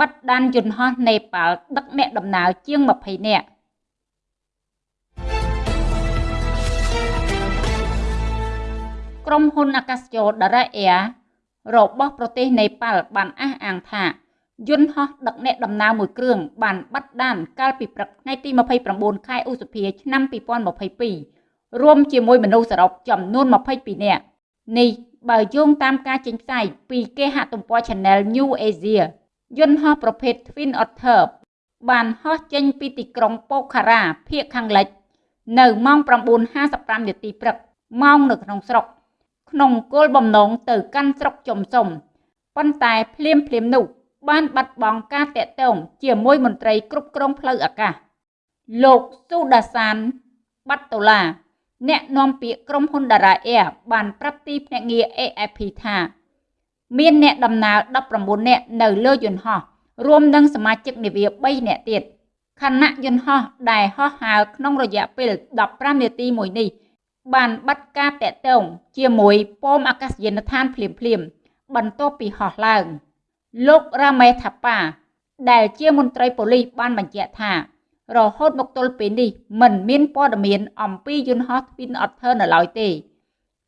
បិទដានយន្តហោះនេប៉ាល់ដឹកអ្នកដំណើរជាង20នាក់ក្រុមហ៊ុនអាកាសចរ Dara Air របស់ប្រទេសនេប៉ាល់បានអះអាងថាយន្តហោះដឹកអ្នកដំណើរមួយគ្រឿងបានបាត់ដានកាលពីព្រឹកថ្ងៃទី29ខែឧសភាឆ្នាំ2022រួមជាមួយមនុស្សសរុបចំនួន22នាក់នេះបើយោងតាមការចេញផ្សាយពីគេហទំព័រ Channel New Asia យន្តហោះប្រភេទ Twin Otter បានហោះចេញពីទីក្រុងប៉ូខារ៉ាភាគខាងលិច នៅម៉ោង9:55នាទីព្រឹកម៉ោងនៅក្នុងស្រុក ក្នុងគោលបំណងទៅកាន់ស្រុកចំសុំប៉ុន្តែភ្លាមភ្លាមនោះបានបាត់បង់ការតាក់ទងជាមួយមន្ត្រីគ្រប់គ្រងផ្លូវអាកាស លោកស៊ូដាសាន បាត់តូឡា អ្នកនាំពាក្យក្រុមហ៊ុន Dara Air បានប្រាប់ទីភ្នាក់ងារ AFP ថា មានអ្នកដំណើរ19នាក់នៅលើយន្តហោះរួមនឹងសមាជិកនាវា3នាក់ទៀតខណៈយន្តហោះដែលហោះហើរក្នុងរយៈពេល15នាទីមួយនេះ បានបាត់ការតាក់ទងជាមួយប៉មអាកាសយានដ្ឋានភ្លាមភ្លាមបន្ទាប់ពីហោះឡើងលោករ៉ាមេថាប៉ាដែលជាមន្ត្រីប៉ូលីសបានបញ្ជាក់ថា រហូតមកទល់ពេលនេះមិនមានព័ត៌មានអំពីយន្តហោះ Twin Otter នៅឡើយទេ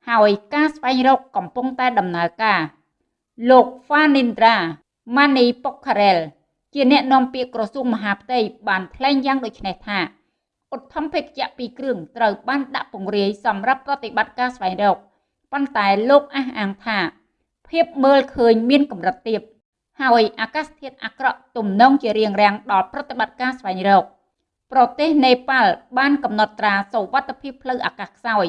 ហើយការស្វែងរកកំពុងតែដំណើរការ លោក Fanindra Mani Pokharel ជាអ្នកនាំពាក្យក្រសួងមហាផ្ទៃបានថ្លែងយ៉ាងដូចនេះថាឧទ្ធម្ភាគចក្រ2គ្រឿងត្រូវបានដាក់ពង្រាយសម្រាប់ប្រតិបត្តិការស្វែងរកប៉ុន្តែលោកអះអាងថាភាពមើលឃើញមានកម្រិតទាបហើយអាកាសធាតុអាក្រក់ទំនងជារៀងរាំងដល់ប្រតិបត្តិការស្វែងរក ប្រទេសនេប៉ាល់បានកំណត់ត្រាសុវត្ថិភាពផ្លូវអាកាសខ្សោយ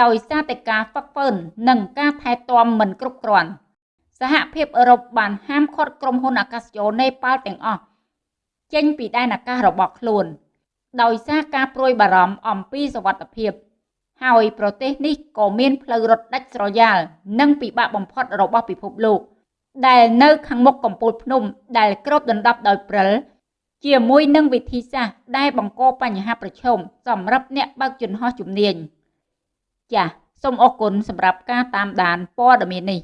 ដោយសារតែការហ្វឹកហ្វឺននិងការថែទាំមិនគ្រប់គ្រាន់ សហភាពអឺរ៉ុបបានហាមឃាត់ក្រុមហ៊ុនអាកាសចរនេប៉ាល់ទាំងអស់ចេញពីដែនអាកាសរបស់ខ្លួន ដោយសារការព្រួយបារម្ភអំពីសុវត្ថិភាពហើយប្រទេសនេះក៏មានផ្លូវរត់ដាច់ស្រយាលនិងពិបាកបំផុតរបស់ពិភពលោក ដែលនៅខាងមុខកំពូលភ្នំដែលគ្របដណ្ដប់ដោយព្រិលជាមួយនឹងវិធីសាស្ត្រដែលបង្កបញ្ហាប្រឈមសម្រាប់អ្នកបើកយន្តហោះជំនាញចាសសូមអរគុណសម្រាប់ការតាមដានព័ត៌មាននេះ